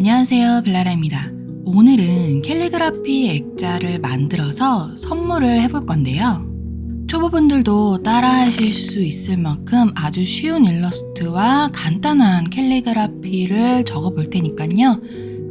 안녕하세요 벨라라입니다. 오늘은 캘리그라피 액자를 만들어서 선물을 해볼 건데요. 초보분들도 따라 하실 수 있을 만큼 아주 쉬운 일러스트와 간단한 캘리그라피를 적어 볼 테니까요.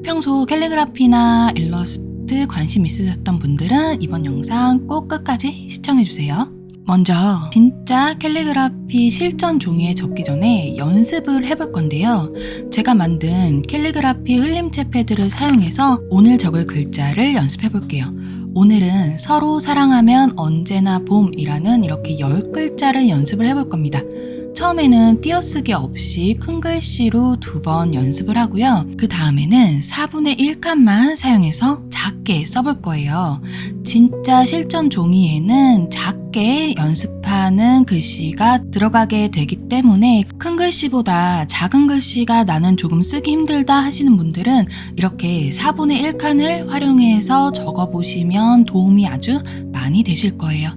평소 캘리그라피나 일러스트 관심 있으셨던 분들은 이번 영상 꼭 끝까지 시청해주세요 먼저 진짜 캘리그라피 실전 종이에 적기 전에 연습을 해볼 건데요. 제가 만든 캘리그라피 흘림체 패드를 사용해서 오늘 적을 글자를 연습해 볼게요. 오늘은 서로 사랑하면 언제나 봄이라는 이렇게 10글자를 연습을 해볼 겁니다. 처음에는 띄어쓰기 없이 큰 글씨로 두 번 연습을 하고요. 그 다음에는 4분의 1칸만 사용해서 작게 써볼 거예요. 진짜 실전 종이에는 작 게 연습하는 글씨가 들어가게 되기 때문에 큰 글씨보다 작은 글씨가 나는 조금 쓰기 힘들다 하시는 분들은 이렇게 4분의 1칸을 활용해서 적어보시면 도움이 아주 많이 되실 거예요.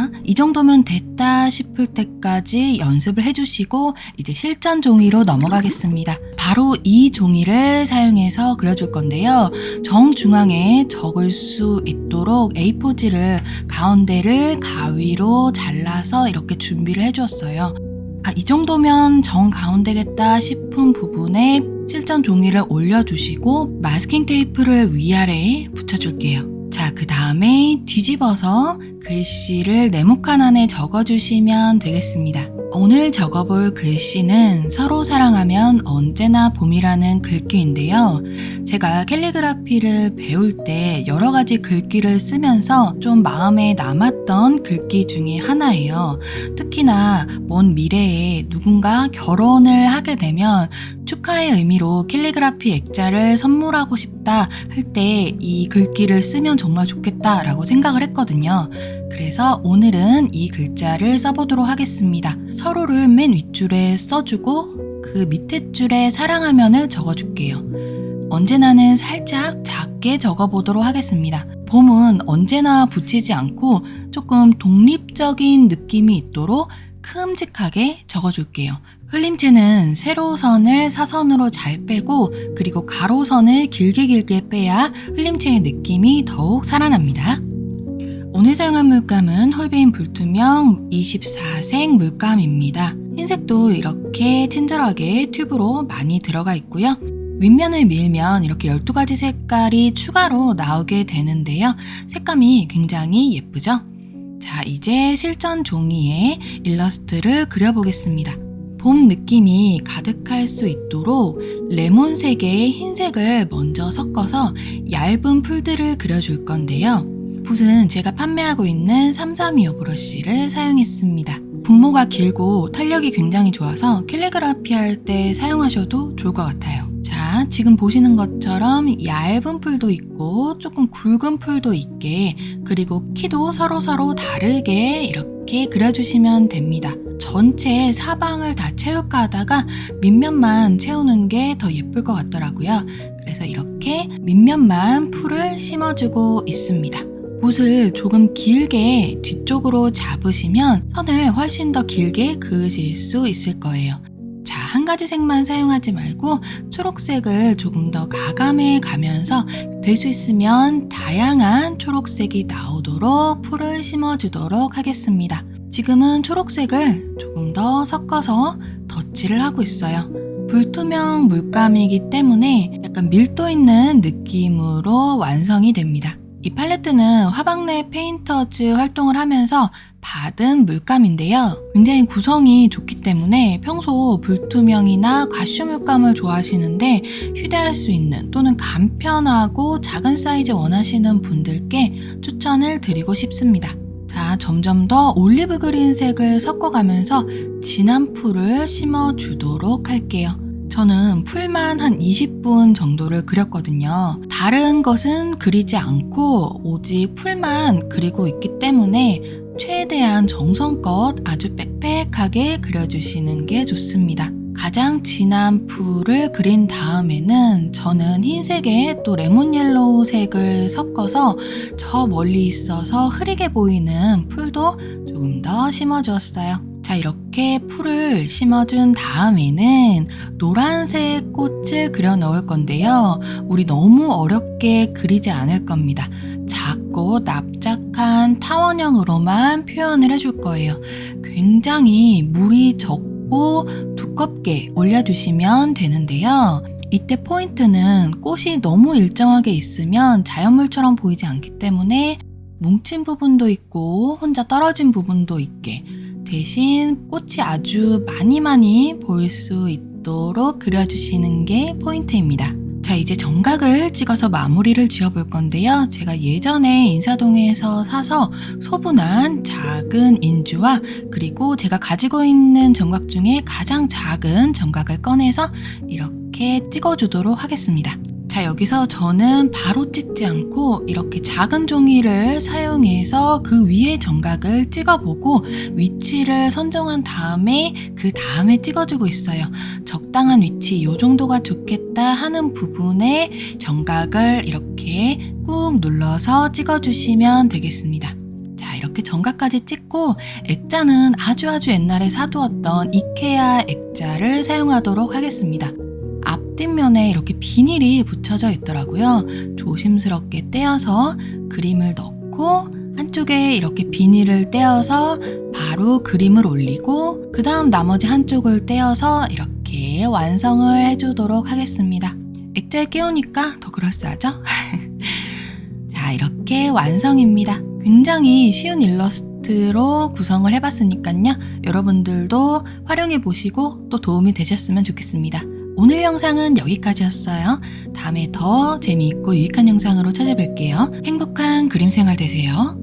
자, 이 정도면 됐다 싶을 때까지 연습을 해주시고 이제 실전 종이로 넘어가겠습니다. 바로 이 종이를 사용해서 그려줄 건데요. 정중앙에 적을 수 있도록 A4지를 가운데를 가위로 잘라서 이렇게 준비를 해주었어요. 아, 이 정도면 정 가운데겠다 싶은 부분에 실전 종이를 올려주시고 마스킹 테이프를 위아래에 붙여줄게요. 자, 그 다음에 뒤집어서 글씨를 네모칸 안에 적어주시면 되겠습니다. 오늘 적어볼 글씨는 서로 사랑하면 언제나 봄이라는 글귀인데요. 제가 캘리그라피를 배울 때 여러 가지 글귀를 쓰면서 좀 마음에 남았던 글귀 중에 하나예요. 특히나 먼 미래에 누군가 결혼을 하게 되면 축하의 의미로 캘리그라피 액자를 선물하고 싶다 할 때 이 글귀를 쓰면 정말 좋겠다라고 생각을 했거든요. 그래서 오늘은 이 글자를 써보도록 하겠습니다. 서로를 맨 윗줄에 써주고 그 밑에 줄에 사랑하면을 적어줄게요. 언제나는 살짝 작게 적어보도록 하겠습니다. 봄은 언제나 붙이지 않고 조금 독립적인 느낌이 있도록 큼직하게 적어줄게요. 흘림체는 세로선을 사선으로 잘 빼고 그리고 가로선을 길게 길게 빼야 흘림체의 느낌이 더욱 살아납니다. 오늘 사용한 물감은 홀베인 불투명 24색 물감입니다. 흰색도 이렇게 친절하게 튜브로 많이 들어가 있고요. 윗면을 밀면 이렇게 12가지 색깔이 추가로 나오게 되는데요. 색감이 굉장히 예쁘죠? 자, 이제 실전 종이에 일러스트를 그려보겠습니다. 봄 느낌이 가득할 수 있도록 레몬색의 흰색을 먼저 섞어서 얇은 풀들을 그려줄 건데요. 붓은 제가 판매하고 있는 332호 브러쉬를 사용했습니다. 분모가 길고 탄력이 굉장히 좋아서 캘리그라피 할 때 사용하셔도 좋을 것 같아요. 자, 지금 보시는 것처럼 얇은 풀도 있고 조금 굵은 풀도 있게 그리고 키도 서로서로 다르게 이렇게 그려주시면 됩니다. 전체 사방을 다 채울까 하다가 밑면만 채우는 게 더 예쁠 것 같더라고요. 그래서 이렇게 밑면만 풀을 심어주고 있습니다. 붓을 조금 길게 뒤쪽으로 잡으시면 선을 훨씬 더 길게 그으실 수 있을 거예요. 자, 한 가지 색만 사용하지 말고 초록색을 조금 더 가감해 가면서 될 수 있으면 다양한 초록색이 나오도록 풀을 심어주도록 하겠습니다. 지금은 초록색을 조금 더 섞어서 덧칠을 하고 있어요. 불투명 물감이기 때문에 약간 밀도 있는 느낌으로 완성이 됩니다. 이 팔레트는 화방넷 painters 활동을 하면서 받은 물감인데요. 굉장히 구성이 좋기 때문에 평소 불투명이나 과슈 물감을 좋아하시는데 휴대할 수 있는 또는 간편하고 작은 사이즈 원하시는 분들께 추천을 드리고 싶습니다. 자, 점점 더 olive green색을 섞어가면서 진한 풀을 심어주도록 할게요. 저는 풀만 한 20분 정도를 그렸거든요. 다른 것은 그리지 않고 오직 풀만 그리고 있기 때문에 최대한 정성껏 아주 빽빽하게 그려주시는 게 좋습니다. 가장 진한 풀을 그린 다음에는 저는 흰색에 또 lemon yellow 색을 섞어서 저 멀리 있어서 흐리게 보이는 풀도 조금 더 심어주었어요. 자, 이렇게 풀을 심어준 다음에는 노란색 꽃을 그려 넣을 건데요. 우리 너무 어렵게 그리지 않을 겁니다. 작고 납작한 타원형으로만 표현을 해줄 거예요. 굉장히 물이 적고 두껍게 올려주시면 되는데요. 이때 포인트는 꽃이 너무 일정하게 있으면 자연물처럼 보이지 않기 때문에 뭉친 부분도 있고 혼자 떨어진 부분도 있게 대신 꽃이 아주 많이 많이 보일 수 있도록 그려주시는 게 포인트입니다. 자, 이제 정각을 찍어서 마무리를 지어볼 건데요. 제가 예전에 인사동에서 사서 소분한 작은 인주와 그리고 제가 가지고 있는 정각 중에 가장 작은 정각을 꺼내서 이렇게 찍어주도록 하겠습니다. 자, 여기서 저는 바로 찍지 않고 이렇게 작은 종이를 사용해서 그 위에 정각을 찍어보고 위치를 선정한 다음에 그 다음에 찍어주고 있어요. 적당한 위치, 이 정도가 좋겠다 하는 부분에 정각을 이렇게 꾹 눌러서 찍어주시면 되겠습니다. 자, 이렇게 정각까지 찍고 액자는 아주 아주 옛날에 사두었던 이케아 액자를 사용하도록 하겠습니다. 앞뒷면에 이렇게 비닐이 붙여져 있더라고요. 조심스럽게 떼어서 그림을 넣고 한쪽에 이렇게 비닐을 떼어서 바로 그림을 올리고 그 다음 나머지 한쪽을 떼어서 이렇게 완성을 해주도록 하겠습니다. 액자에 끼우니까 더 그럴싸하죠? 자, 이렇게 완성입니다. 굉장히 쉬운 일러스트로 구성을 해봤으니까요. 여러분들도 활용해 보시고 또 도움이 되셨으면 좋겠습니다. 오늘 영상은 여기까지였어요. 다음에 더 재미있고 유익한 영상으로 찾아뵐게요. 행복한 그림 생활 되세요.